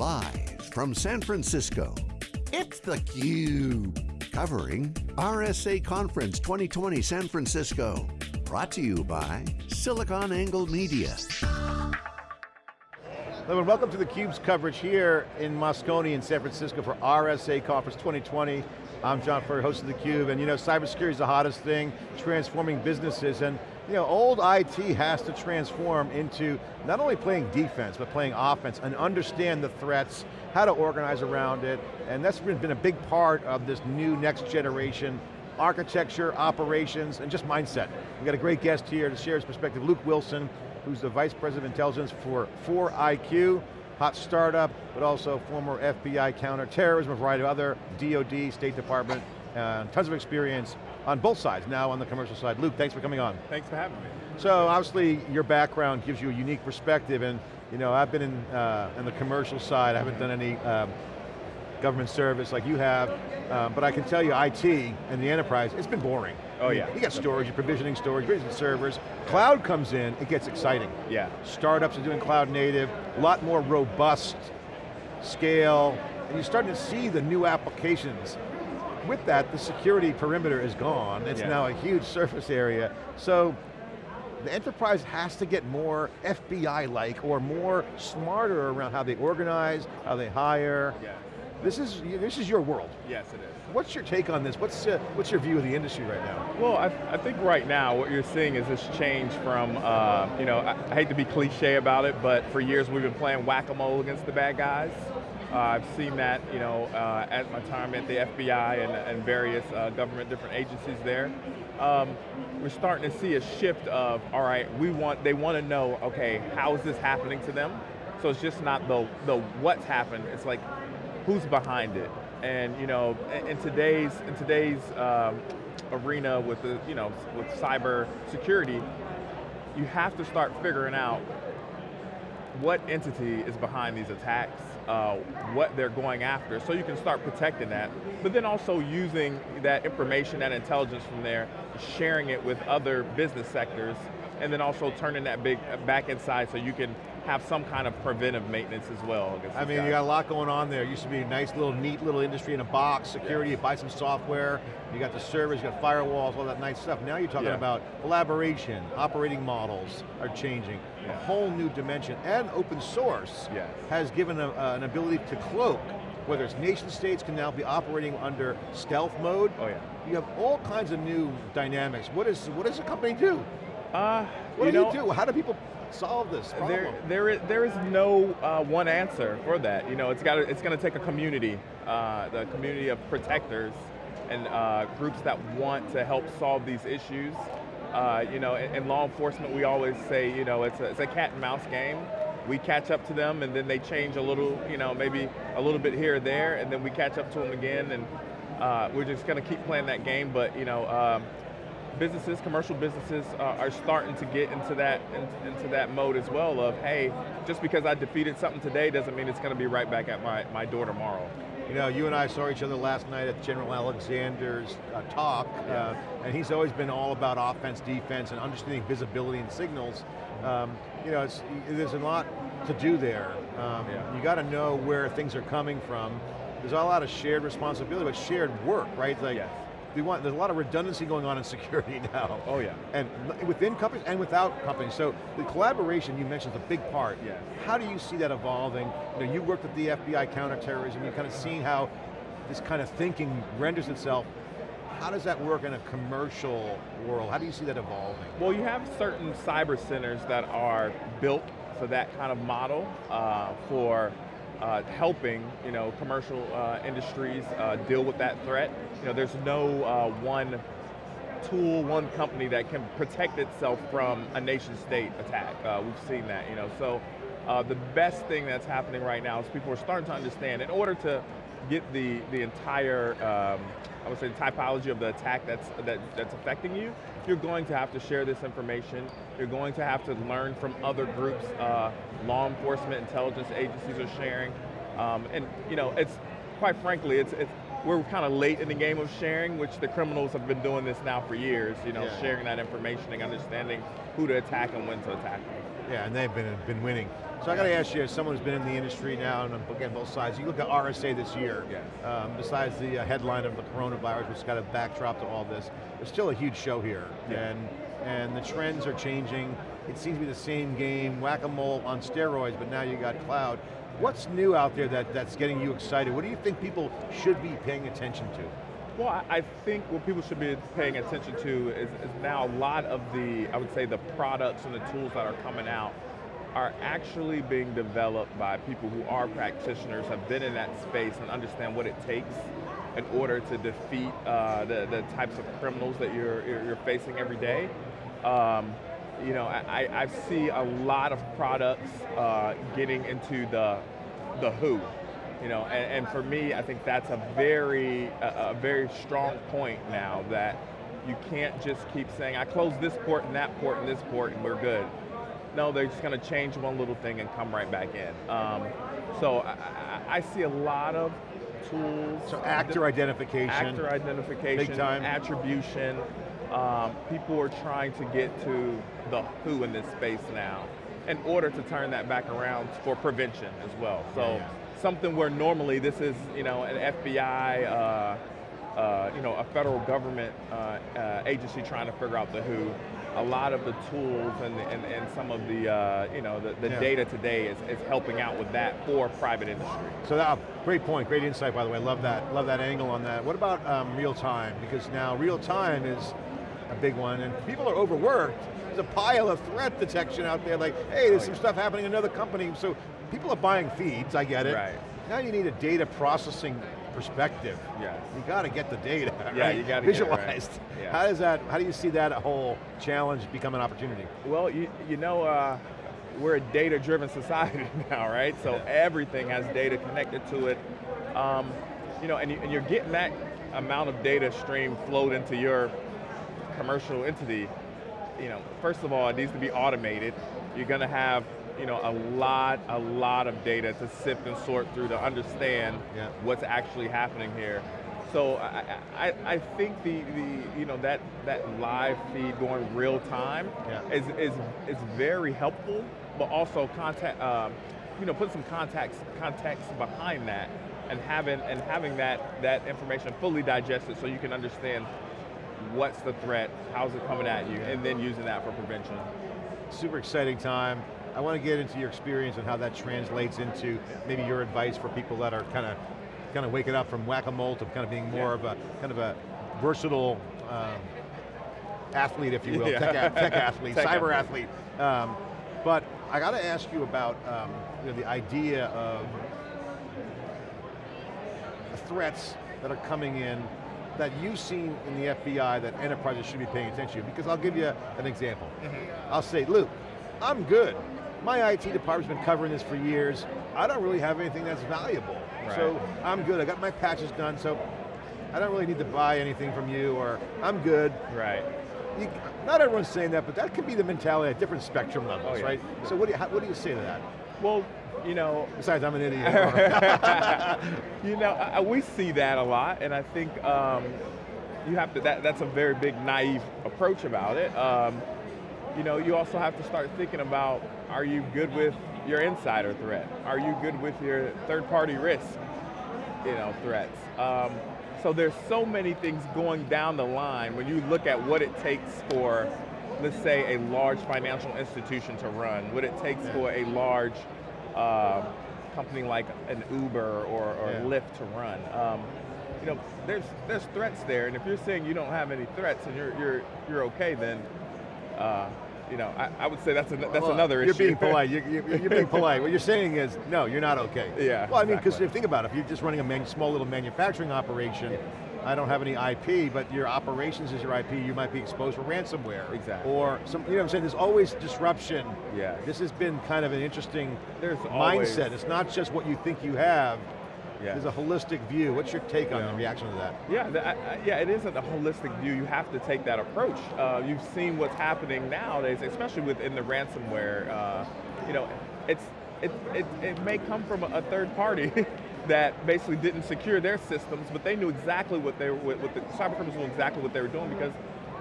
Live from San Francisco, it's theCUBE. Covering RSA Conference 2020 San Francisco. Brought to you by SiliconANGLE Media. Hello and welcome to theCUBE's coverage here in Moscone in San Francisco for RSA Conference 2020. I'm John Furrier, host of theCUBE, and you know, cybersecurity is the hottest thing, transforming businesses, and you know, old IT has to transform into not only playing defense, but playing offense, and understand the threats, how to organize around it, and that's been a big part of this new next generation architecture, operations, and just mindset. We've got a great guest here to share his perspective, Luke Wilson, who's the Vice President of Intelligence for 4IQ, hot startup, but also former FBI counterterrorism, a variety of other DOD, State Department, uh, tons of experience on both sides, now on the commercial side. Luke, thanks for coming on. Thanks for having me. So obviously your background gives you a unique perspective and you know, I've been in, uh, in the commercial side, I haven't done any um, government service like you have, um, but I can tell you IT and the enterprise, it's been boring. Oh yeah. You got storage, you're provisioning storage, provisioning servers. Cloud comes in, it gets exciting. Yeah. Startups are doing cloud native, a lot more robust scale, and you're starting to see the new applications with that, the security perimeter is gone. It's yeah. now a huge surface area. So the enterprise has to get more FBI-like or more smarter around how they organize, how they hire. Yeah. This is, this is your world. Yes, it is. What's your take on this? What's, uh, what's your view of the industry right now? Well, I, I think right now what you're seeing is this change from, uh, you know, I, I hate to be cliche about it, but for years we've been playing whack-a-mole against the bad guys. Uh, I've seen that, you know, uh, at my time at the FBI and, and various uh, government different agencies there. Um, we're starting to see a shift of, all right, we want, they want to know, okay, how is this happening to them? So it's just not the, the what's happened, it's like, who's behind it? And you know, in today's, in today's um, arena with the, you know, with cyber security, you have to start figuring out what entity is behind these attacks, uh, what they're going after, so you can start protecting that, but then also using that information, that intelligence from there, sharing it with other business sectors, and then also turning that big back inside so you can have some kind of preventive maintenance as well. I mean, guys. you got a lot going on there. It used to be a nice little, neat little industry in a box, security, yeah. you buy some software, you got the servers, you got firewalls, all that nice stuff. Now you're talking yeah. about collaboration, operating models are changing, yeah. a whole new dimension, and open source yes. has given a, uh, an ability to cloak whether it's nation states can now be operating under stealth mode. Oh yeah. You have all kinds of new dynamics. What, is, what does a company do? Uh, what do know, you do? How do people solve this problem? There, there, is, there is no uh, one answer for that. You know, it's got it's going to take a community, uh, the community of protectors and uh, groups that want to help solve these issues. Uh, you know, in, in, law enforcement, we always say, you know, it's a, it's a cat and mouse game. We catch up to them, and then they change a little, you know, maybe a little bit here or there, and then we catch up to them again, and uh, we're just going to keep playing that game. But you know. Um, businesses, commercial businesses uh, are starting to get into that in, into that mode as well of, hey, just because I defeated something today doesn't mean it's going to be right back at my, my door tomorrow. You know, you and I saw each other last night at General Alexander's uh, talk, uh, and he's always been all about offense, defense, and understanding visibility and signals. Um, you know, there's a lot to do there. Um, yeah. You got to know where things are coming from. There's a lot of shared responsibility, but shared work, right? Like, yes we want, there's a lot of redundancy going on in security now. Oh yeah. And within companies and without companies. So the collaboration you mentioned is a big part. Yeah. How do you see that evolving? You know, you worked at the FBI counterterrorism, you've kind of seen how this kind of thinking renders itself. How does that work in a commercial world? How do you see that evolving? Well, you have certain cyber centers that are built for that kind of model uh, for uh, helping you know, commercial uh, industries uh, deal with that threat. You know, there's no uh, one tool, one company that can protect itself from a nation state attack. Uh, we've seen that, you know, so uh, the best thing that's happening right now is people are starting to understand, in order to get the, the entire, um, I would say the typology of the attack that's, that, that's affecting you, you're going to have to share this information. You're going to have to learn from other groups, uh, law enforcement, intelligence agencies are sharing. Um, and you know, it's, quite frankly, it's, it's we're kind of late in the game of sharing, which the criminals have been doing this now for years, you know, yeah. sharing that information and understanding who to attack and when to attack them. Yeah, and they've been, been winning. So I got to ask you, as someone who's been in the industry now, and again, both sides, you look at RSA this year, Yes. um, besides the uh, headline of the coronavirus, which has got a backdrop to all this, there's still a huge show here. Yeah. And, and the trends are changing. It seems to be the same game, whack-a-mole on steroids, but now you got cloud. What's new out there that, that's getting you excited? What do you think people should be paying attention to? Well, I think what people should be paying attention to is, is now a lot of the, I would say the products and the tools that are coming out are actually being developed by people who are practitioners, have been in that space and understand what it takes in order to defeat uh, the, the types of criminals that you're, you're, facing every day. Um, you know, I, I I see a lot of products uh, getting into the, the who. You know, and, and for me, I think that's a very, a, a very strong point now that you can't just keep saying, I close this port and that port and this port and we're good. No, they're just going to change one little thing and come right back in. Um, so I, I, see a lot of tools. So actor identification. Actor identification, Big time. attribution. Um, people are trying to get to the who in this space now in order to turn that back around for prevention as well. So yeah. Something where normally this is, you know, an FBI, uh, uh, you know, a federal government uh, uh, agency trying to figure out the who. A lot of the tools and, and, and some of the, uh, you know, the, the Yeah. data today is, is helping out with that for private industry. So that, great point, great insight by the way, love that, love that angle on that. What about um, real time? Because now real time is a big one and people are overworked. There's a pile of threat detection out there like, hey, there's Oh, some stuff happening in another company. So people are buying feeds, I get it. Right. Now you need a data processing perspective. Yes. You got to get the data, Yeah, right? you gotta get it right. Yeah. How does that, how do you see that whole challenge become an opportunity? Well, you, you know, uh, we're a data-driven society now, right? So Yeah. everything has data connected to it. Um, you know, and, you, and you're getting that amount of data stream flowed into your commercial entity. You know, first of all, it needs to be automated. You're going to have, you know, a lot, a lot of data to sift and sort through to understand Yeah. what's actually happening here. So I, I, I think the, the you know that that live feed going real time Yeah. is, is is very helpful, but also contact um, you know put some context context behind that and having and having that that information fully digested so you can understand what's the threat, how's it coming at you, and then using that for prevention. super exciting time. I want to get into your experience and how that translates into maybe your advice for people that are kind of kind of waking up from whack-a-mole to kind of being more Yeah. of a kind of a versatile um, athlete, if you will, Yeah. tech, tech athlete, Tech cyber athlete. athlete. Um, but I got to ask you about um, you know, the idea of the threats that are coming in that you've seen in the FBI that enterprises should be paying attention to. Because I'll give you an example. I'll say, Luke, I'm good. My IT department's been covering this for years. I don't really have anything that's valuable. So I'm good, I got my patches done, so I don't really need to buy anything from you, or I'm good. Right. You, not everyone's saying that, but that could be the mentality at different spectrum levels, Oh, yeah. right? So what do, you, how, what do you say to that? Well, you know, Besides, I'm an idiot. you know, I- we see that a lot, and I think um, you have to. That, that's a very big naive approach about it. Um, you know, you also have to start thinking about: Are you good with your insider threat? Are you good with your third-party risk? You know, threats. Um, so there's so many things going down the line when you look at what it takes for, let's say, a large financial institution to run, what it takes Yeah. for a large uh, company like an Uber or, or Yeah. Lyft to run. Um, you know, there's there's threats there, and if you're saying you don't have any threats and you're you're you're okay, then uh, you know I, I would say that's an, that's Well, another you're issue. being polite. You're, you're, you're being polite. What you're saying is, no, you're not okay. Yeah, Well, I mean, because exactly. if you think about it, if you're just running a small little manufacturing operation, I don't have any IP, but your operations is your IP, you might be exposed for ransomware. Exactly. Or, some, you know what I'm saying, there's always disruption. Yeah. This has been kind of an interesting There's always- mindset. It's not just what you think you have, Yeah. there's a holistic view. What's your take on Yeah. the reaction to that? Yeah, the, I, yeah, it isn't a holistic view. You have to take that approach. Uh, you've seen what's happening nowadays, especially within the ransomware. Uh, you know, it's it, it, it may come from a, a third party that basically didn't secure their systems, but they knew exactly what they were. What the cyber criminals knew exactly what they were doing because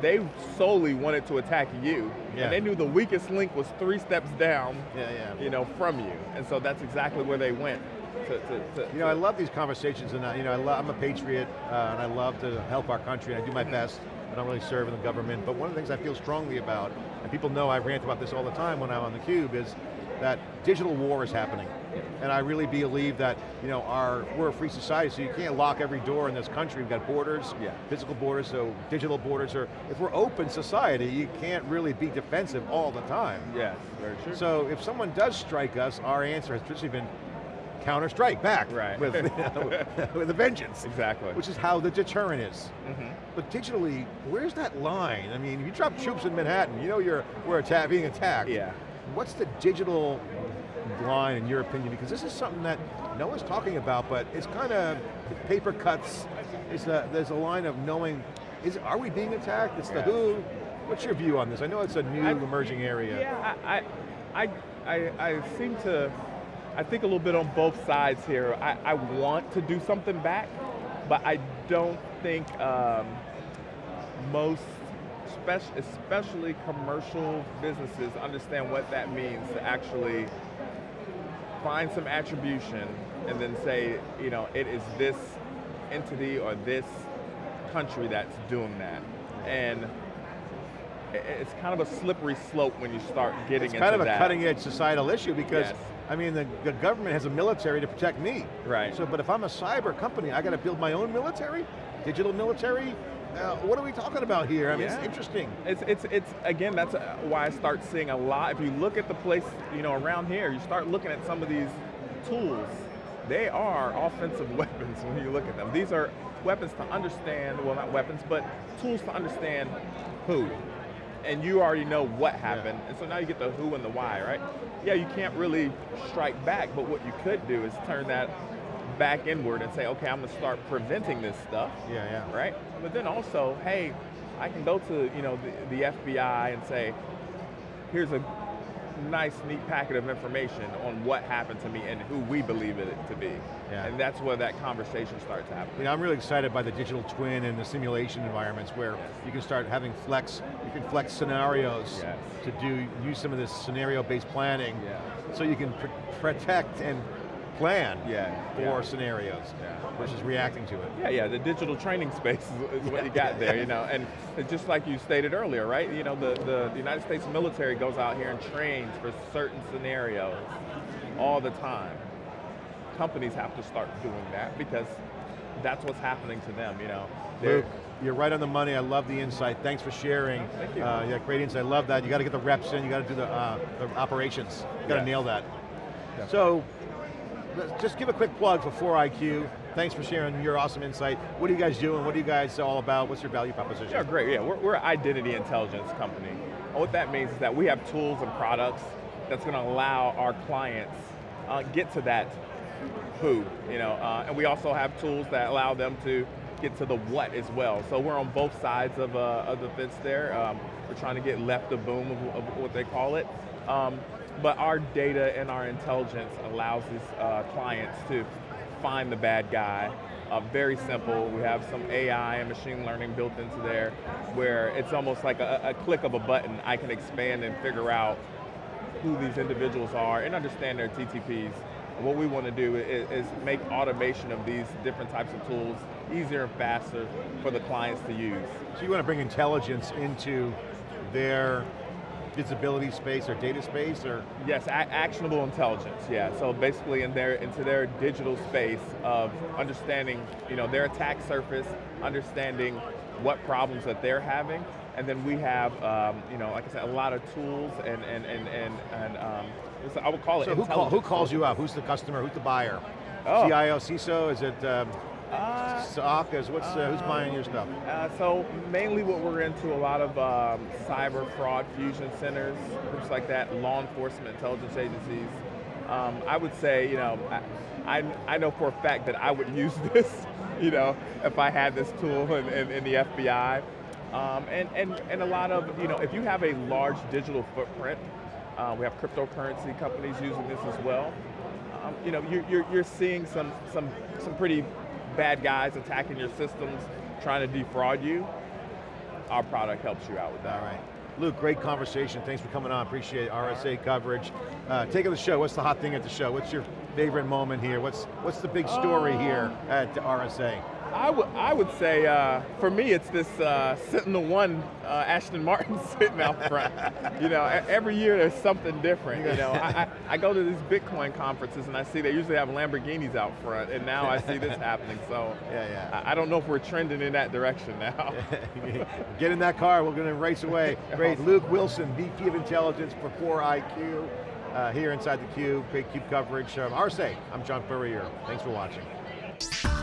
they solely wanted to attack you. Yeah. And they knew the weakest link was three steps down Yeah, yeah. you know, from you. And so that's exactly where they went. To, to, to, You know, I love these conversations, and I, you know, I I'm a patriot, uh, and I love to help our country, and I do my best. I don't really serve in the government, but one of the things I feel strongly about, and people know I rant about this all the time when I'm on theCUBE, is that digital war is happening. And I really believe that, you know, our, we're a free society, so you can't lock every door in this country. We've got borders, Yeah. physical borders, so digital borders are, if we're open society, you can't really be defensive all the time. Yes, very true. So if someone does strike us, our answer has traditionally been counter-strike back Right. with, with a vengeance. exactly. Which is how the deterrent is. Mhm. But digitally, where's that line? I mean, you drop troops in Manhattan, you know you're we're atta being attacked. Yeah. What's the digital line in your opinion? Because this is something that no one's talking about, but it's kind of paper cuts. It's a, there's a line of knowing, is are we being attacked? It's the who. What's your view on this? I know it's a new I- emerging area. Yeah, I, I, I, I, I seem to, I think a little bit on both sides here. I, I want to do something back, but I don't think um, most, especially commercial businesses, understand what that means to actually find some attribution and then say, you know, it is this entity or this country that's doing that. And it's kind of a slippery slope when you start getting It's into kind of a that. cutting edge societal issue because, Yes. I mean, the, the government has a military to protect me. Right. So, but if I'm a cyber company, I got to build my own military? Digital military? Uh, what are we talking about here? I mean, Yeah. it's interesting. It's, it's, it's, again, that's why I start seeing a lot, if you look at the place, you know, around here, you start looking at some of these tools, they are offensive weapons when you look at them. These are weapons to understand, well not weapons, but tools to understand who. And you already know what happened, and so now you get the who and the why, right? Yeah, you can't really strike back, but what you could do is turn that back inward and say, okay, I'm going to start preventing this stuff Yeah, yeah. right? But then also, hey, I can go to you know the, the FBI and say, here's a nice, neat packet of information on what happened to me and who we believe it to be. Yeah. And that's where that conversation starts happening. You know, I'm really excited by the digital twin and the simulation environments where Yes. you can start having flex, you can flex scenarios Yes. to do, use some of this scenario-based planning Yeah. so you can pr protect and plan Yeah, for yeah. scenarios Yeah. versus reacting to it. Yeah, yeah, the digital training space is, is what you got there, you know, and just like you stated earlier, right? You know, the, the, the United States military goes out here and trains for certain scenarios all the time. Companies have to start doing that because that's what's happening to them, you know. They're- Luke, you're right on the money. I love the insight. Thanks for sharing. Thank you. Uh, yeah, great insight. I love that. You got to get the reps in. You got to do the, uh, the operations. You got to Yes. nail that. Definitely. So, just give a quick plug for 4IQ. Thanks for sharing your awesome insight. What are you guys doing? What are you guys all about? What's your value proposition? Yeah, great, yeah, we're, we're an identity intelligence company. And what that means is that we have tools and products that's going to allow our clients uh, get to that who, you know, uh, and we also have tools that allow them to get to the what as well. So we're on both sides of, uh, of the fence there. Um, we're trying to get left of boom of, of what they call it. Um, but our data and our intelligence allows these uh, clients to find the bad guy. Uh, very simple, we have some AI and machine learning built into there where it's almost like a, a click of a button, I can expand and figure out who these individuals are and understand their TTPs. And what we want to do is, is make automation of these different types of tools easier and faster for the clients to use. So you want to bring intelligence into their visibility space or data space or? Yes, actionable intelligence, yeah. So basically in their, into their digital space of understanding you know, their attack surface, understanding what problems that they're having, and then we have, um, you know, like I said, a lot of tools and, and, and, and, and um, I would call it So who, call, who calls you out? Who's the customer? Who's the buyer? Oh. CIO, CISO, is it um, Uh, what's, uh, who's buying your stuff? Uh, so mainly what we're into a lot of um, cyber fraud fusion centers, groups like that, law enforcement, intelligence agencies. Um, I would say, you know, I, I, I know for a fact that I would use this, you know, if I had this tool in, in, in the FBI. Um, and, and, and a lot of, you know, if you have a large digital footprint, uh, we have cryptocurrency companies using this as well. Um, you know, you're, you're, you're seeing some, some, some pretty bad guys attacking your systems, trying to defraud you. our product helps you out with that. All right. Luke, great conversation. Thanks for coming on. Appreciate it. RSA coverage. Uh, take it to the show. What's the hot thing at the show? What's your favorite moment here? What's what's the big story here Um, at RSA? I would I would say uh, for me it's this uh, Sentinel One uh, Ashton Martin sitting out front. you know, every year there's something different. You know, I, I, I go to these Bitcoin conferences and I see they usually have Lamborghinis out front, and now I see this happening. So Yeah, yeah. I, I don't know if we're trending in that direction now. Get in that car, we're going to race away. Great, Luke Wilson, VP of Intelligence for 4IQ, uh, here inside the Cube. Great Cube coverage. Um, RSA, I'm John Furrier. Thanks for watching.